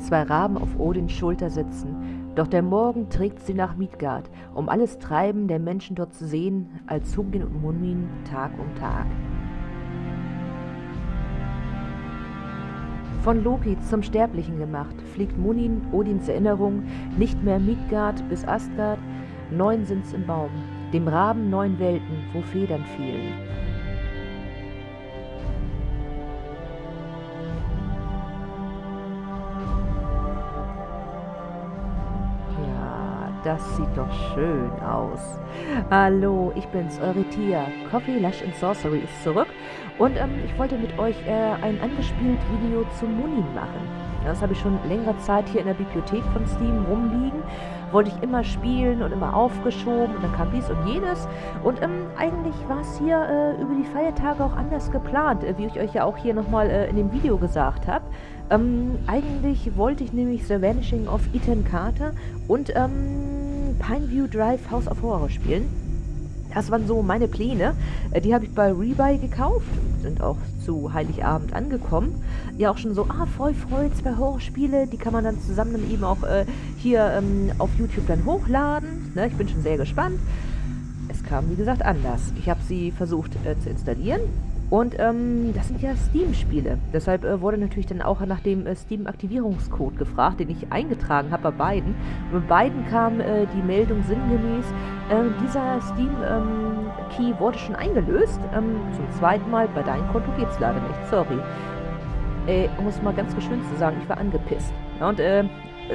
zwei Raben auf Odins Schulter sitzen. Doch der Morgen trägt sie nach Midgard, um alles Treiben der Menschen dort zu sehen, als Hugin und Munmin Tag um Tag. Von Loki zum Sterblichen gemacht, fliegt Munin, Odins Erinnerung, nicht mehr Midgard bis Asgard, neun sind's im Baum, dem Raben neun Welten, wo Federn fielen. Das sieht doch schön aus. Hallo, ich bin's, eure Tia. Coffee, Lush and Sorcery ist zurück und ähm, ich wollte mit euch äh, ein angespielt Video zu Munin machen. Das habe ich schon längere Zeit hier in der Bibliothek von Steam rumliegen. Wollte ich immer spielen und immer aufgeschoben und dann kam dies und jenes. Und ähm, eigentlich war es hier äh, über die Feiertage auch anders geplant, äh, wie ich euch ja auch hier nochmal äh, in dem Video gesagt habe. Ähm, eigentlich wollte ich nämlich The Vanishing of Ethan Carter und ähm, Pineview Drive House of Horror spielen. Das waren so meine Pläne. Äh, die habe ich bei Rebuy gekauft, sind auch zu Heiligabend angekommen. Ja, auch schon so, ah, voll, voll, zwei Horrorspiele, die kann man dann zusammen dann eben auch äh, hier ähm, auf YouTube dann hochladen. Ne, ich bin schon sehr gespannt. Es kam, wie gesagt, anders. Ich habe sie versucht äh, zu installieren und ähm, das sind ja Steam-Spiele. Deshalb äh, wurde natürlich dann auch nach dem äh, Steam-Aktivierungscode gefragt, den ich eingetragen habe bei beiden. Und bei beiden kam äh, die Meldung sinngemäß, äh, dieser Steam-Key ähm, wurde schon eingelöst. Ähm, zum zweiten Mal, bei deinem Konto geht es leider nicht, sorry. Äh, um es mal ganz geschwind zu sagen, ich war angepisst. Und äh,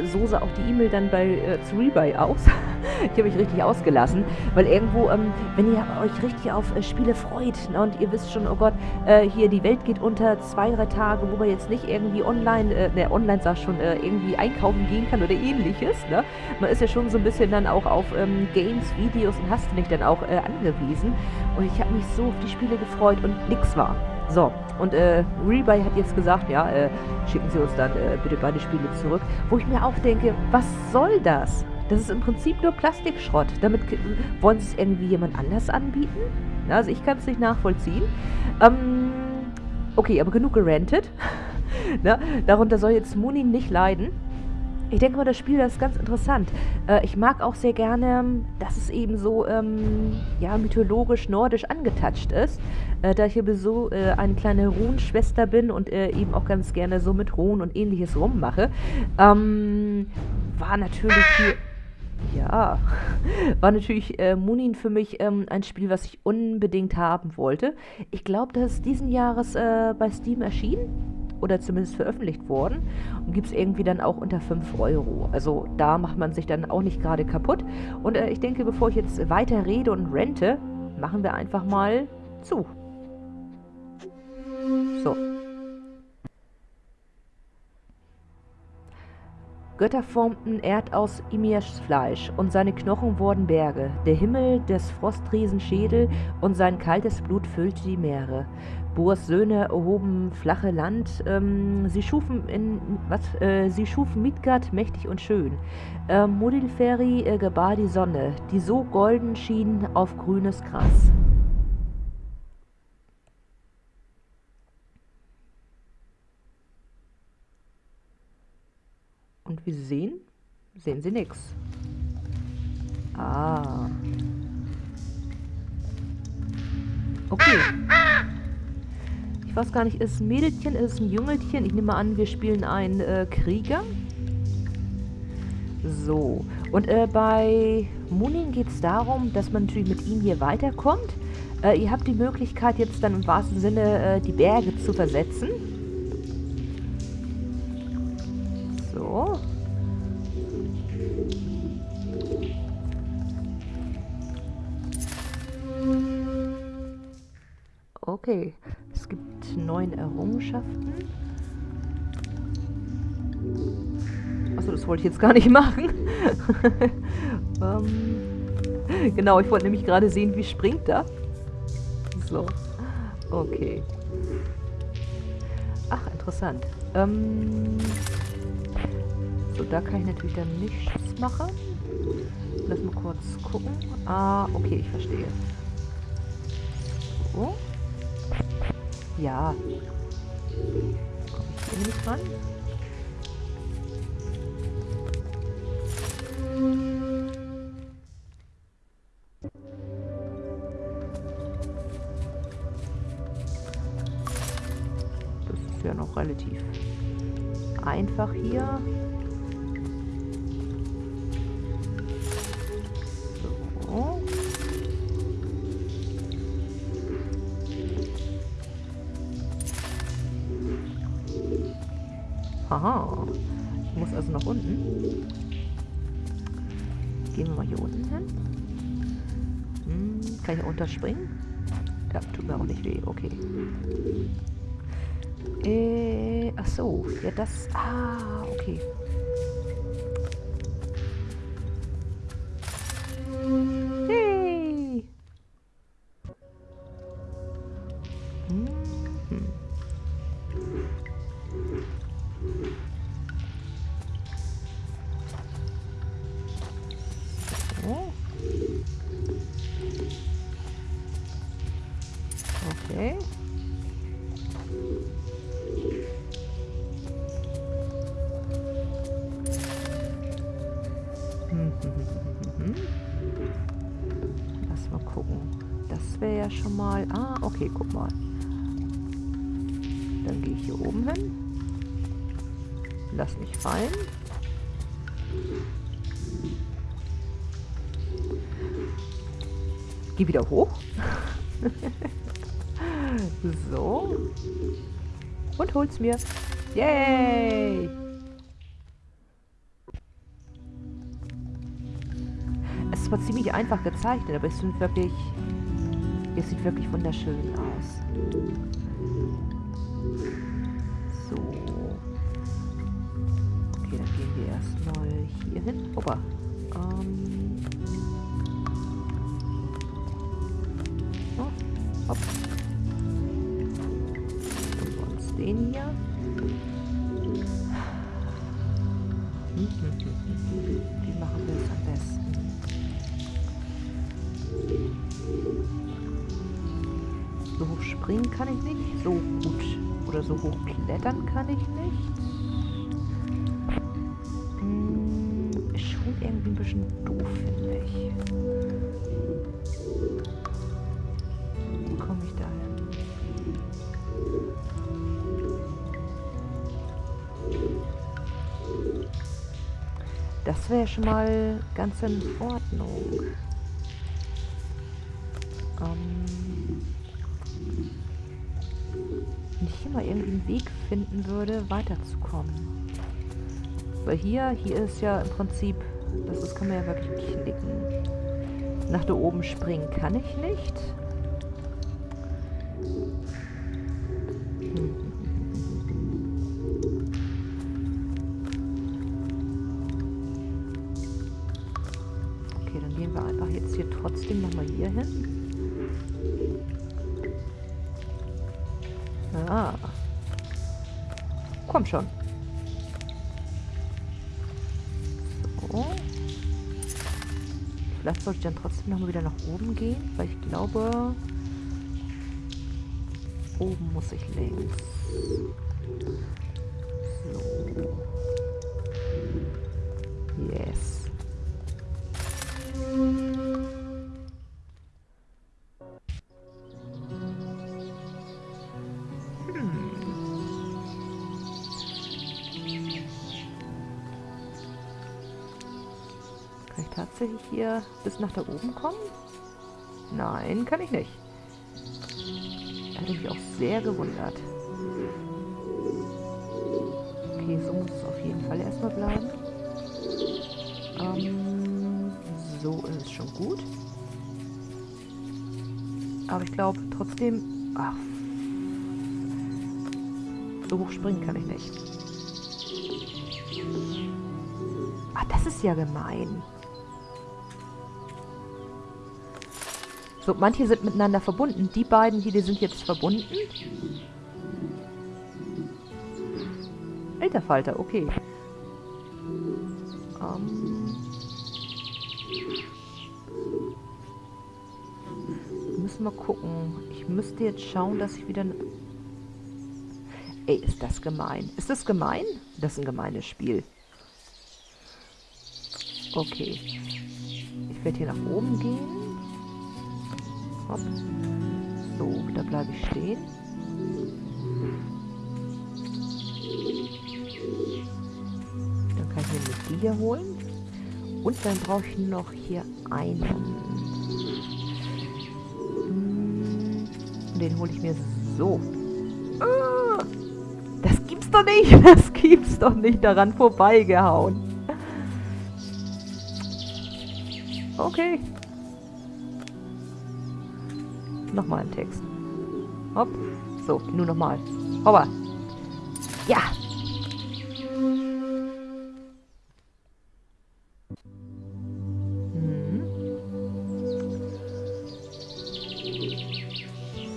so sah auch die E-Mail dann bei äh, Rebuy aus. ich habe mich richtig ausgelassen, weil irgendwo, ähm, wenn ihr euch richtig auf äh, Spiele freut ne, und ihr wisst schon, oh Gott, äh, hier die Welt geht unter zwei, drei Tage, wo man jetzt nicht irgendwie online, äh, ne, online sag schon, äh, irgendwie einkaufen gehen kann oder ähnliches. Ne? Man ist ja schon so ein bisschen dann auch auf ähm, Games, Videos und hast nicht dann auch äh, angewiesen. Und ich habe mich so auf die Spiele gefreut und nix war. So, und äh, Rebuy hat jetzt gesagt, ja, äh, schicken Sie uns dann äh, bitte beide Spiele zurück. Wo ich mir auch denke, was soll das? Das ist im Prinzip nur Plastikschrott. Damit wollen Sie es irgendwie jemand anders anbieten? Also ich kann es nicht nachvollziehen. Ähm, okay, aber genug gerantet. ne? Darunter soll jetzt Munin nicht leiden. Ich denke mal, das Spiel das ist ganz interessant. Äh, ich mag auch sehr gerne, dass es eben so ähm, ja, mythologisch nordisch angetatscht ist. Äh, da ich eben so äh, eine kleine Runenschwester bin und äh, eben auch ganz gerne so mit Runen und ähnliches rummache, ähm, war natürlich hier... Ja, war natürlich äh, Munin für mich ähm, ein Spiel, was ich unbedingt haben wollte. Ich glaube, das ist diesen Jahres äh, bei Steam erschienen oder zumindest veröffentlicht worden und gibt es irgendwie dann auch unter 5 Euro. Also da macht man sich dann auch nicht gerade kaputt. Und äh, ich denke, bevor ich jetzt weiter rede und rente, machen wir einfach mal zu. So. Götter formten Erd aus Imirs Fleisch, und seine Knochen wurden Berge. Der Himmel des Frostriesen Schädel, und sein kaltes Blut füllte die Meere. Boas Söhne erhoben flache Land. Ähm, sie schufen in was? Äh, sie schufen Midgard mächtig und schön. Äh, Modilferi äh, gebar die Sonne, die so golden schien auf grünes Gras. Und wie Sie sehen, sehen Sie nichts. Ah. Okay. Ich weiß gar nicht, ist es ein Mädelchen, ist es ein Jüngelchen? Ich nehme mal an, wir spielen einen äh, Krieger. So. Und äh, bei Munin geht es darum, dass man natürlich mit ihm hier weiterkommt. Äh, ihr habt die Möglichkeit jetzt dann im wahrsten Sinne äh, die Berge zu versetzen. So. Okay. Es gibt neun Errungenschaften. Achso, das wollte ich jetzt gar nicht machen. ähm, genau, ich wollte nämlich gerade sehen, wie springt er. So. Okay. Ach, interessant. Ähm, so, da kann ich natürlich dann nichts machen. Lass mal kurz gucken. Ah, okay, ich verstehe. So. Ja. Komm ich nicht ran? Das ist ja noch relativ einfach hier. Aha. Ich muss also nach unten. Gehen wir mal hier unten hin. Hm, kann ich hier unterspringen? Ja, tut mir auch nicht weh. Okay. Äh, ach so. Ja, das... Ah, okay. Okay. Lass mal gucken. Das wäre ja schon mal... Ah, okay, guck mal. Dann gehe ich hier oben hin. Lass mich fallen. Geh wieder hoch. so. Und hol's mir. Yay! Es zwar ziemlich einfach gezeichnet, aber es sind wirklich... Es sieht wirklich wunderschön aus. So. Okay, dann gehen wir erstmal hier hin. Opa. Ähm... Oh, hopp. Springen kann ich nicht. So gut. Oder so hoch klettern kann ich nicht. Hm, ist schon irgendwie ein bisschen doof, finde ich. Komme ich da? Das wäre schon mal ganz in Ordnung. Wenn ich hier mal irgendwie einen Weg finden würde, weiterzukommen. Weil hier, hier ist ja im Prinzip, das ist, kann man ja wirklich klicken. Nach da oben springen kann ich nicht. Vielleicht sollte ich dann trotzdem nochmal wieder nach oben gehen, weil ich glaube, oben muss ich links. Tatsächlich hier bis nach da oben kommen? Nein, kann ich nicht. Hätte mich auch sehr gewundert. Okay, so muss es auf jeden Fall erstmal bleiben. Ähm, so ist schon gut. Aber ich glaube trotzdem... Ach. So hoch springen kann ich nicht. Ah, das ist ja gemein. So, manche sind miteinander verbunden. Die beiden hier, die sind jetzt verbunden. Alter Falter, okay. Ähm. Müssen wir gucken. Ich müsste jetzt schauen, dass ich wieder... Ey, ist das gemein. Ist das gemein? Das ist ein gemeines Spiel. Okay. Ich werde hier nach oben gehen. Hopp. So, da bleibe ich stehen. Dann kann ich mir die hier holen. Und dann brauche ich noch hier einen. Hm, den hole ich mir so. Ah, das gibt's doch nicht. Das gibt's doch nicht. Daran vorbeigehauen. Okay. Nochmal ein Text. Hopp. So, nur nochmal. Hoppa. Ja. Mhm.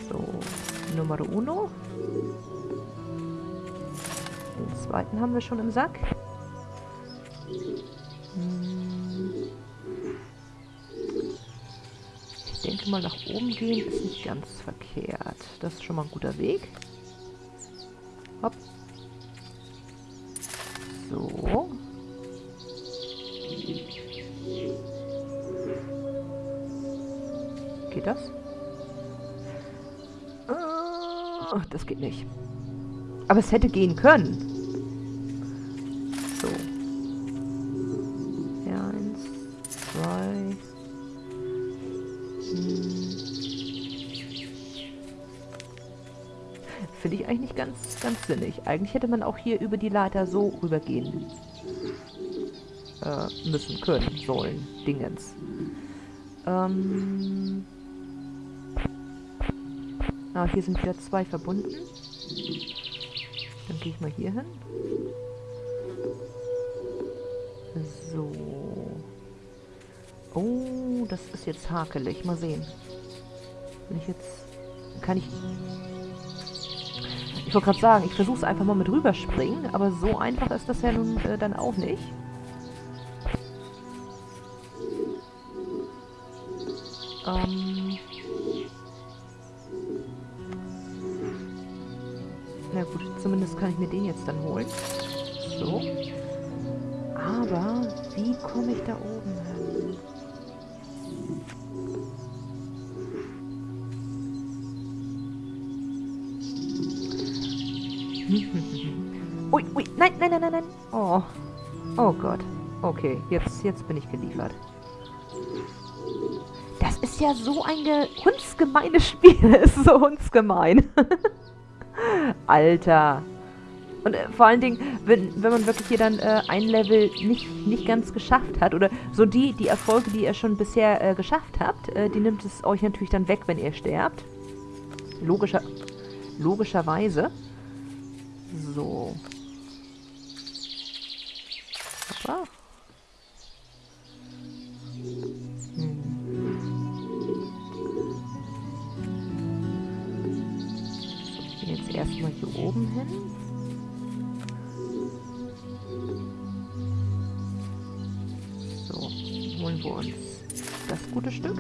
So, Nummer uno. Den zweiten haben wir schon im Sack. Denke mal, nach oben gehen ist nicht ganz verkehrt. Das ist schon mal ein guter Weg. Hopp. So. Geht das? Ah, das geht nicht. Aber es hätte gehen können. Ganz sinnig. Eigentlich hätte man auch hier über die Leiter so rübergehen äh, müssen, können, sollen, Dingens. Ähm. Ah, hier sind wieder zwei verbunden. Dann gehe ich mal hier hin. So. Oh, das ist jetzt hakelig. Mal sehen. Wenn ich jetzt... Kann ich... Ich wollte gerade sagen, ich versuche es einfach mal mit rüberspringen, aber so einfach ist das ja nun äh, dann auch nicht. Ähm... Na gut, zumindest kann ich mir den jetzt dann holen. So. Aber wie komme ich da oben ui, ui, nein, nein, nein, nein, nein. Oh. Oh Gott. Okay, jetzt, jetzt bin ich geliefert. Das ist ja so ein hundsgemeines Spiel. ist so hundsgemein. Alter. Und äh, vor allen Dingen, wenn, wenn man wirklich hier dann äh, ein Level nicht, nicht ganz geschafft hat, oder so die, die Erfolge, die ihr schon bisher äh, geschafft habt, äh, die nimmt es euch natürlich dann weg, wenn ihr sterbt. Logischer, logischerweise. So. Hoppa. Hm. Jetzt erstmal hier oben hin. So, holen wir uns das gute Stück.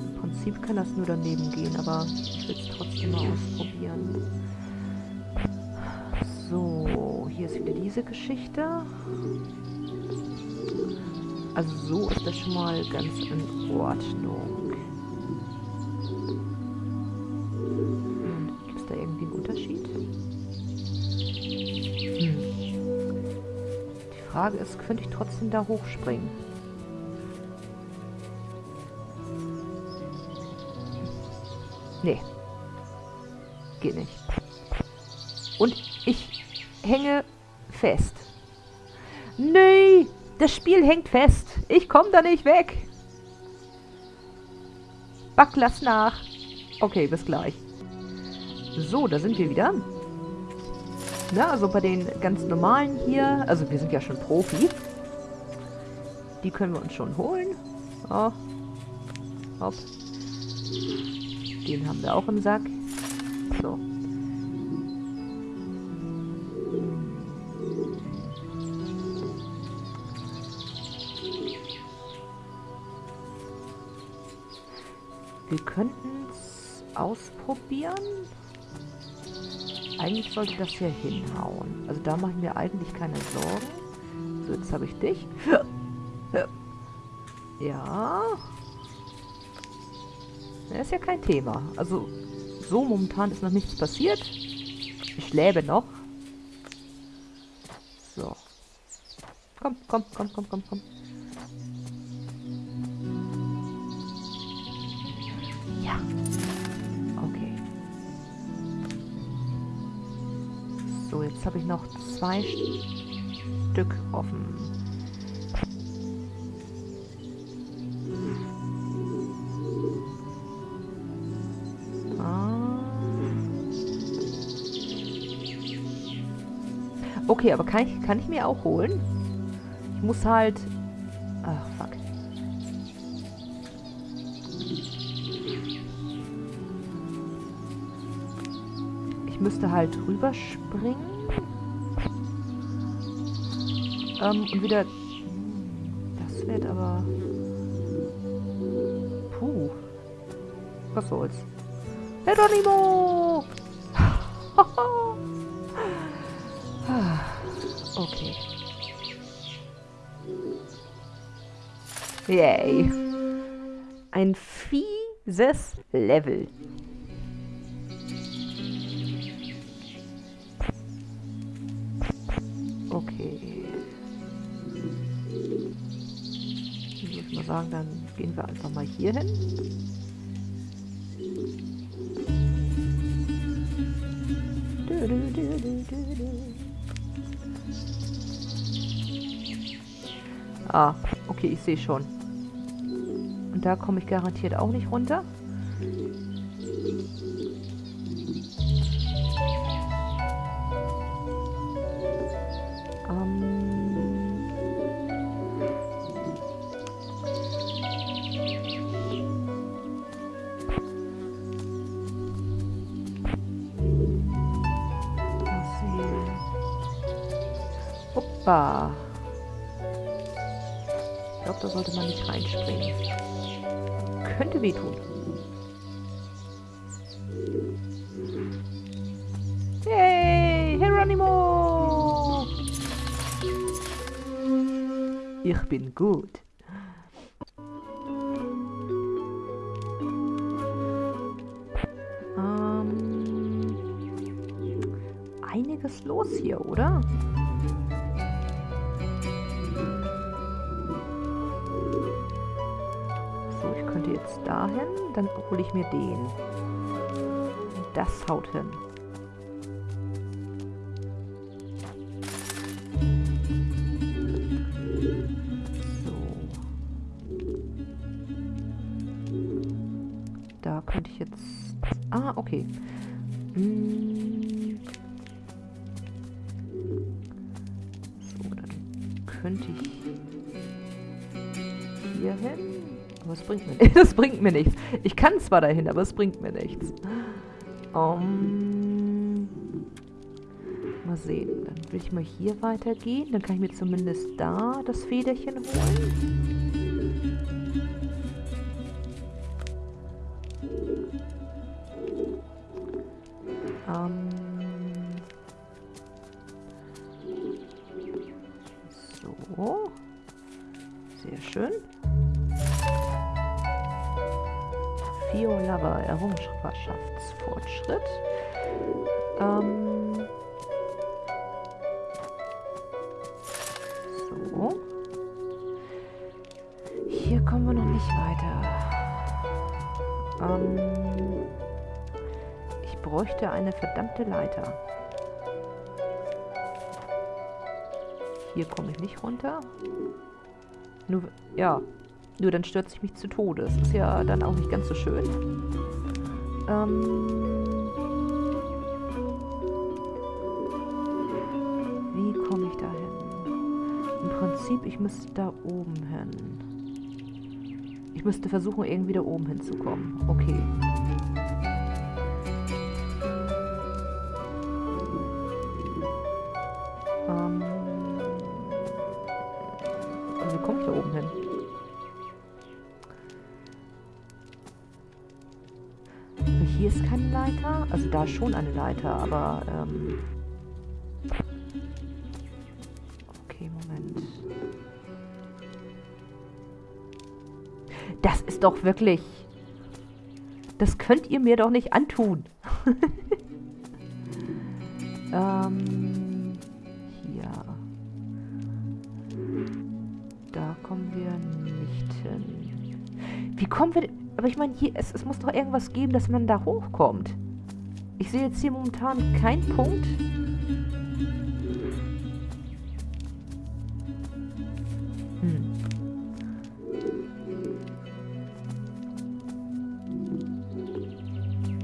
Im Prinzip kann das nur daneben gehen, aber mal ausprobieren. So, hier ist wieder diese Geschichte. Also so ist das schon mal ganz in Ordnung. Hm, Gibt es da irgendwie einen Unterschied? Hm. Die Frage ist, könnte ich trotzdem da hochspringen? Nee. Geht nicht. Und ich hänge fest. Nee, das Spiel hängt fest. Ich komme da nicht weg. Back, lass nach. Okay, bis gleich. So, da sind wir wieder. Na, also bei den ganz normalen hier, also wir sind ja schon Profi. Die können wir uns schon holen. Oh. Hopp. Den haben wir auch im Sack. So. Wir könnten es ausprobieren. Eigentlich sollte das hier hinhauen. Also da mache ich mir eigentlich keine Sorgen. So, jetzt habe ich dich. Ja. Das ist ja kein Thema. Also so, momentan ist noch nichts passiert. Ich lebe noch. So. Komm, komm, komm, komm, komm, komm. Ja. Okay. So, jetzt habe ich noch zwei Stück offen. Okay, aber kann ich, kann ich mir auch holen? Ich muss halt... Ach, fuck. Ich müsste halt rüberspringen. Ähm, und wieder... Das wird aber... Puh. Was soll's. Heronimo! Yay. Ein fieses Level. Okay. Ich würde mal sagen, dann gehen wir einfach mal hier hin. Ah, okay, ich sehe schon. Und da komme ich garantiert auch nicht runter. Ich bin gut. Ähm, einiges los hier, oder? jetzt dahin, dann hole ich mir den. Das haut hin. Hier hin. Aber es bringt mir nichts. Das bringt mir nichts. Ich kann zwar dahin, aber es bringt mir nichts. Um, mal sehen. Dann will ich mal hier weitergehen. Dann kann ich mir zumindest da das Federchen holen. Bräuchte eine verdammte Leiter. Hier komme ich nicht runter. Nur, ja, nur dann stürze ich mich zu Tode. Das ist ja dann auch nicht ganz so schön. Ähm Wie komme ich da hin? Im Prinzip, ich müsste da oben hin. Ich müsste versuchen, irgendwie da oben hinzukommen. Okay. Da schon eine Leiter, aber... Ähm okay, Moment. Das ist doch wirklich... Das könnt ihr mir doch nicht antun. ähm, hier. Da kommen wir nicht hin. Wie kommen wir... Aber ich meine, hier, es, es muss doch irgendwas geben, dass man da hochkommt. Ich sehe jetzt hier momentan keinen Punkt. Hm.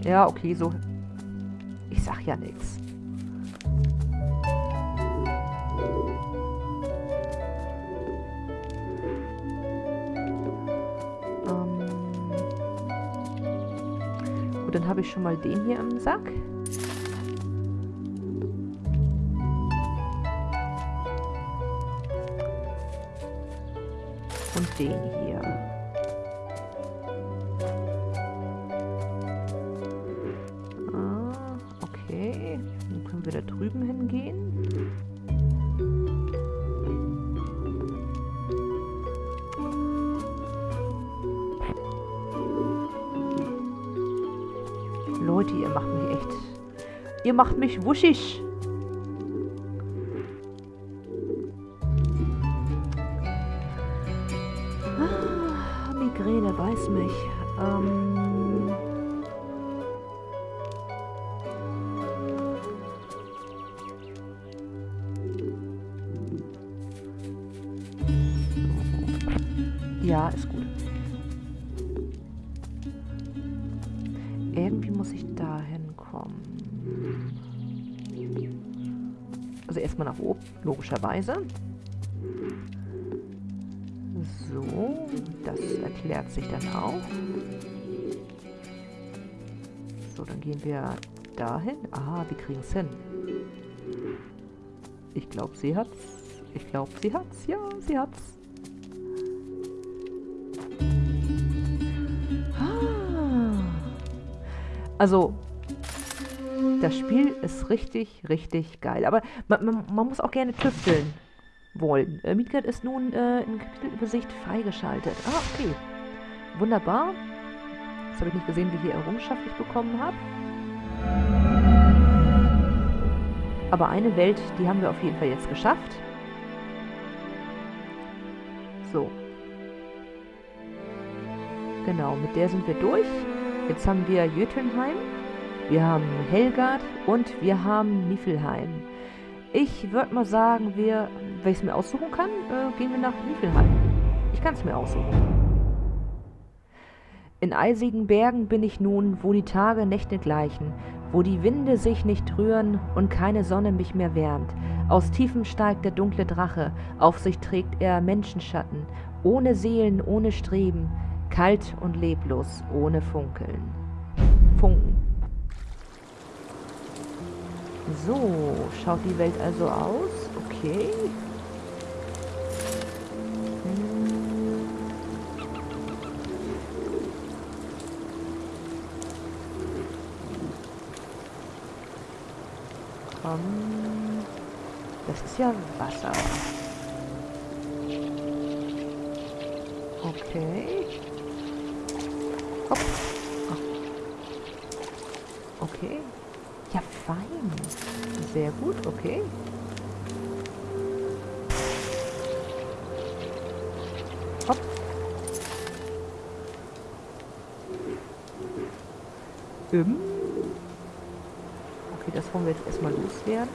Ja, okay, so. Ich sag ja nichts. Habe ich schon mal den hier im Sack. Und den hier. Macht mich wuschig. Ah, Migräne, weiß mich. Ähm... Ja, ist gut. Irgendwie muss ich da erstmal nach oben, logischerweise. So, das erklärt sich dann auch. So, dann gehen wir dahin. Ah, wir kriegen es hin. Ich glaube, sie hat's. Ich glaube, sie hat's. Ja, sie hat's. Also, das Spiel ist richtig, richtig geil. Aber man, man, man muss auch gerne tüfteln wollen. Äh, Midgard ist nun äh, in Kapitelübersicht freigeschaltet. Ah, okay. Wunderbar. Das habe ich nicht gesehen, wie hier Errungenschaft ich bekommen habe. Aber eine Welt, die haben wir auf jeden Fall jetzt geschafft. So. Genau, mit der sind wir durch. Jetzt haben wir Jötunheim, wir haben Helgard und wir haben Niflheim. Ich würde mal sagen, wir, wenn ich es mir aussuchen kann, äh, gehen wir nach Niflheim. Ich kann es mir aussuchen. In eisigen Bergen bin ich nun, wo die Tage Nächte gleichen, wo die Winde sich nicht rühren und keine Sonne mich mehr wärmt. Aus Tiefen steigt der dunkle Drache, auf sich trägt er Menschenschatten, ohne Seelen, ohne Streben, Kalt und leblos, ohne Funkeln. Funken. So, schaut die Welt also aus. Okay. Komm. Das ist ja Wasser. Okay. Hopp. Sehr gut, okay. Hopp. Ähm. Okay, das wollen wir jetzt erstmal loswerden.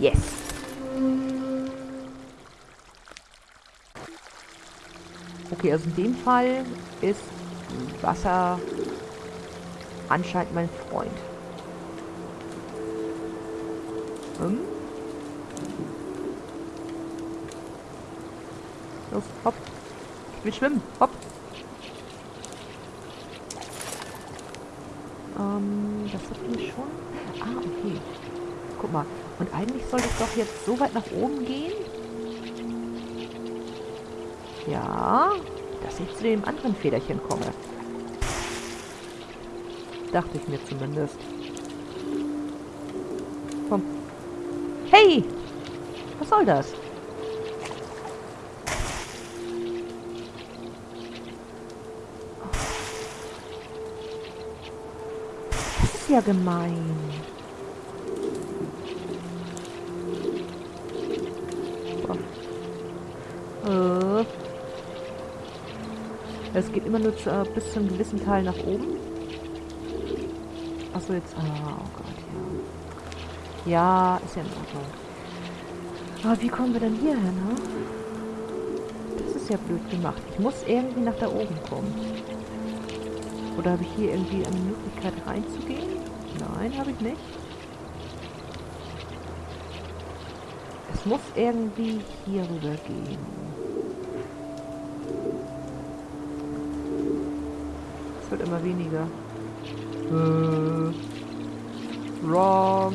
Yes. Okay, also in dem Fall ist Wasser anscheinend mein Freund. Hm? Los, hopp. Ich will schwimmen. Hopp. Ähm, das hatten wir schon. Ah, okay. Guck mal. Und eigentlich soll es doch jetzt so weit nach oben gehen, ja, dass ich zu dem anderen Federchen komme. Dachte ich mir zumindest. Komm. Hey! Was soll das? Das ist ja gemein. Äh. Es geht immer nur zu, äh, bis zu einem gewissen Teil nach oben. Achso, jetzt... Ah, oh Gott, ja. Ja, ist ja in Ordnung. Aber wie kommen wir denn hier hin, ne? Das ist ja blöd gemacht. Ich muss irgendwie nach da oben kommen. Oder habe ich hier irgendwie eine Möglichkeit reinzugehen? Nein, habe ich nicht. Es muss irgendwie hier rüber gehen. Es wird immer weniger. Äh, wrong.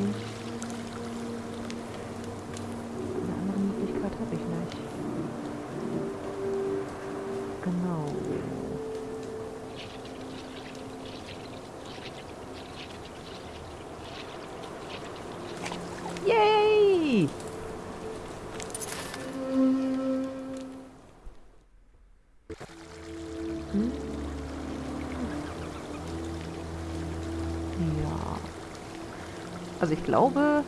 Also ich glaube,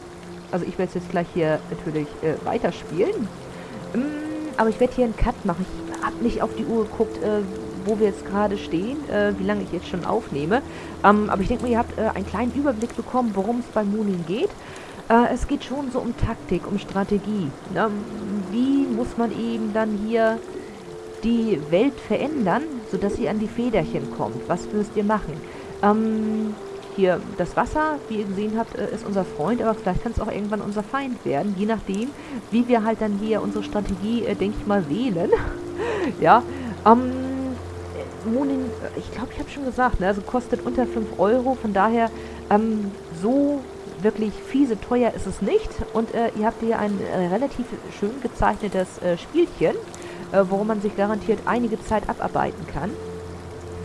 also ich werde jetzt gleich hier natürlich äh, weiterspielen. Ähm, aber ich werde hier einen Cut machen. Ich habe nicht auf die Uhr geguckt, äh, wo wir jetzt gerade stehen, äh, wie lange ich jetzt schon aufnehme. Ähm, aber ich denke mal, ihr habt äh, einen kleinen Überblick bekommen, worum es bei Moonin geht. Äh, es geht schon so um Taktik, um Strategie. Ne? Wie muss man eben dann hier die Welt verändern, sodass sie an die Federchen kommt? Was müsst ihr machen? Ähm, hier, das Wasser, wie ihr gesehen habt, äh, ist unser Freund, aber vielleicht kann es auch irgendwann unser Feind werden, je nachdem, wie wir halt dann hier unsere Strategie, äh, denke ich mal, wählen. ja, ähm, Monin, äh, ich glaube, ich habe schon gesagt, ne, also kostet unter 5 Euro, von daher, ähm, so wirklich fiese teuer ist es nicht. Und äh, ihr habt hier ein äh, relativ schön gezeichnetes äh, Spielchen, äh, worum man sich garantiert einige Zeit abarbeiten kann.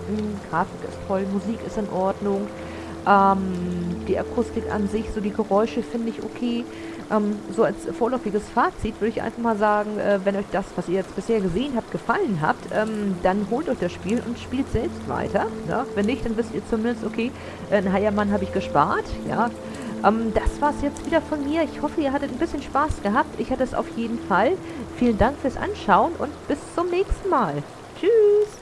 Hm, Grafik ist toll, Musik ist in Ordnung. Ähm, die Akustik an sich, so die Geräusche finde ich okay. Ähm, so als vorläufiges Fazit würde ich einfach mal sagen, äh, wenn euch das, was ihr jetzt bisher gesehen habt, gefallen habt, ähm, dann holt euch das Spiel und spielt selbst weiter. Ja? Wenn nicht, dann wisst ihr zumindest, okay, äh, einen Heiermann habe ich gespart. Ja, ähm, das war's jetzt wieder von mir. Ich hoffe, ihr hattet ein bisschen Spaß gehabt. Ich hatte es auf jeden Fall. Vielen Dank fürs Anschauen und bis zum nächsten Mal. Tschüss!